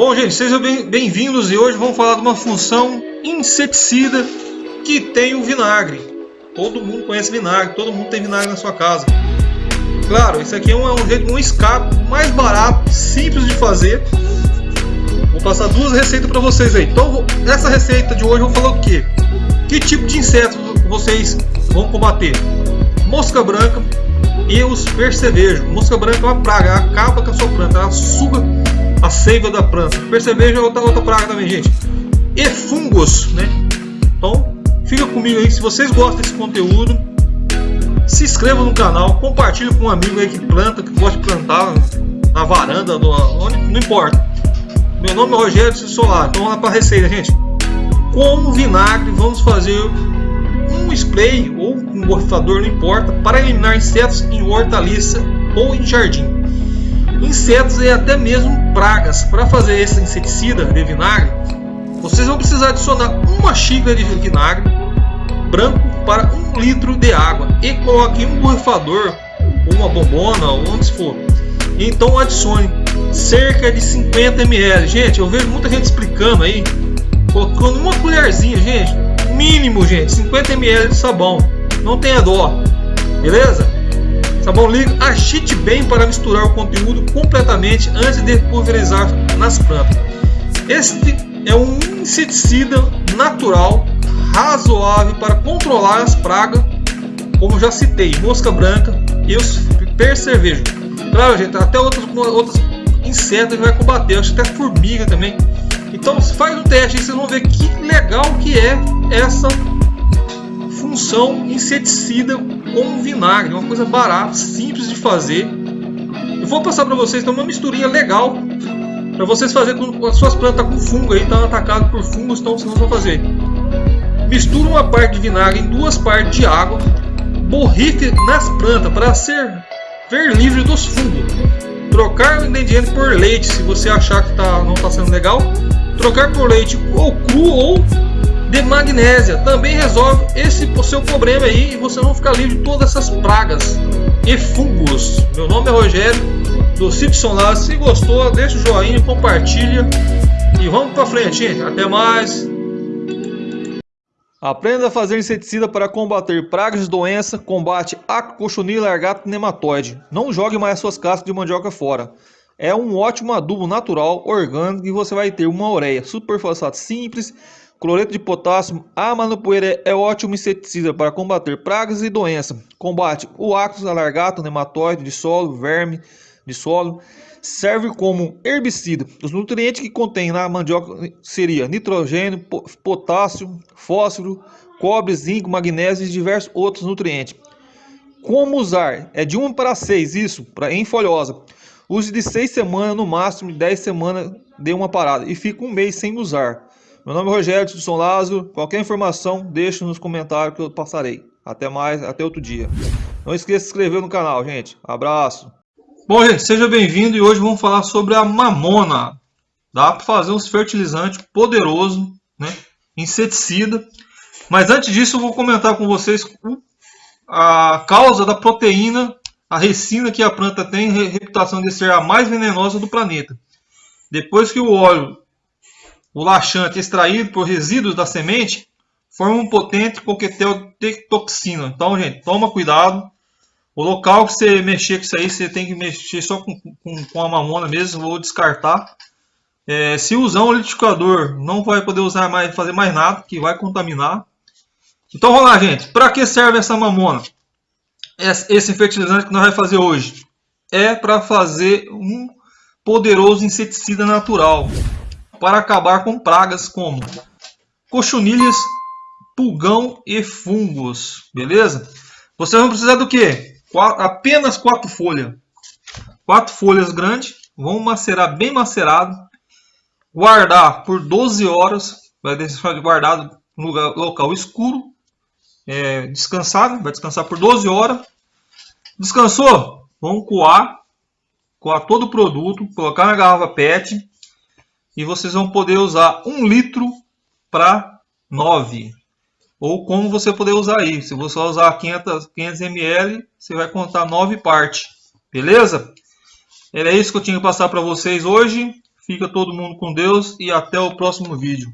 Bom, gente, sejam bem-vindos e hoje vamos falar de uma função inseticida que tem o vinagre. Todo mundo conhece vinagre, todo mundo tem vinagre na sua casa. Claro, isso aqui é um, é um jeito, um escape mais barato, simples de fazer. Vou passar duas receitas para vocês aí. Então, nessa receita de hoje eu vou falar o que? Que tipo de insetos vocês vão combater? Mosca branca e os percevejos. Mosca branca é uma praga, ela acaba com a sua planta, ela suga a seiva da planta. Percevejo é outra, outra praga também, gente. E fungos, né? Então, fica comigo aí. Se vocês gostam desse conteúdo, se inscreva no canal, compartilhe com um amigo aí que planta, que gosta de plantar na varanda, no, onde, não importa. Meu nome é Rogério Solar. Então vamos lá para a receita, gente. Com vinagre, vamos fazer um spray ou um borrifador, não importa, para eliminar insetos em hortaliça ou em jardim insetos e até mesmo pragas. Para fazer esse inseticida de vinagre, vocês vão precisar adicionar uma xícara de vinagre branco para um litro de água e coloque um borrifador ou uma bombona ou onde for. Então adicione cerca de 50 ml. Gente, eu vejo muita gente explicando aí, colocando uma colherzinha, gente, mínimo, gente, 50 ml de sabão. Não tenha dó, beleza? Sabão tá líquido, agite bem para misturar o conteúdo completamente antes de pulverizar nas plantas. Este é um inseticida natural, razoável para controlar as pragas, como já citei, mosca branca e os percevejos. Claro, gente, até outros, outros insetos vai combater, acho que até formiga também. Então faz um teste e vocês vão ver que legal que é essa função inseticida com vinagre, uma coisa barata, simples de fazer. Eu vou passar para vocês então, uma misturinha legal para vocês fazer com as suas plantas com fungo aí, estão atacadas por fungos, então vocês vão fazer. Mistura uma parte de vinagre em duas partes de água, borrife nas plantas para ser ver livre dos fungos. Trocar o ingrediente por leite, se você achar que tá, não está sendo legal. Trocar por leite ou cru ou de magnésia também resolve esse seu problema aí e você não ficar livre de todas essas pragas e fungos. Meu nome é Rogério do Cipson lá. Se gostou, deixa o joinha, compartilha e vamos para frente, gente. Até mais. Aprenda a fazer inseticida para combater pragas de doença, combate acro, cochonila, largato e nematóide. Não jogue mais suas cascas de mandioca fora. É um ótimo adubo natural, orgânico e você vai ter uma ureia super fosfato simples Cloreto de potássio, a manopoeira é ótimo inseticida para combater pragas e doenças. Combate o ácaro alargato, nematóide de solo, verme de solo. Serve como herbicida. Os nutrientes que contém na mandioca seria nitrogênio, potássio, fósforo, cobre, zinco, magnésio e diversos outros nutrientes. Como usar? É de 1 para 6, isso, para em folhosa. Use de 6 semanas, no máximo de 10 semanas de uma parada. E fica um mês sem usar. Meu nome é Rogério São Lázaro. Qualquer informação, deixe nos comentários que eu passarei. Até mais, até outro dia. Não esqueça de se inscrever no canal, gente. Abraço. Bom, gente, seja bem-vindo e hoje vamos falar sobre a mamona. Dá para fazer uns fertilizantes poderoso, né? Inseticida. Mas antes disso, eu vou comentar com vocês a causa da proteína, a resina que a planta tem, reputação de ser a mais venenosa do planeta. Depois que o óleo o laxante extraído por resíduos da semente forma um potente coquetel de toxina. Então, gente, toma cuidado. O local que você mexer com isso aí, você tem que mexer só com, com, com a mamona mesmo, vou descartar. É, se usar um liquidificador, não vai poder usar mais, fazer mais nada, que vai contaminar. Então vamos lá, gente. Para que serve essa mamona? Esse fertilizante que nós vamos fazer hoje é para fazer um poderoso inseticida natural para acabar com pragas como cochonilhas, pulgão e fungos, beleza? Vocês vão precisar do que? Apenas quatro folhas. Quatro folhas grandes, vão macerar bem macerado, guardar por 12 horas, vai deixar guardado no local escuro, é, descansar, vai descansar por 12 horas. Descansou? Vamos coar, coar todo o produto, colocar na garrafa PET, e vocês vão poder usar um litro para 9. Ou como você poder usar aí. Se você usar 500, 500 ml, você vai contar 9 partes. Beleza? Era isso que eu tinha que passar para vocês hoje. Fica todo mundo com Deus e até o próximo vídeo.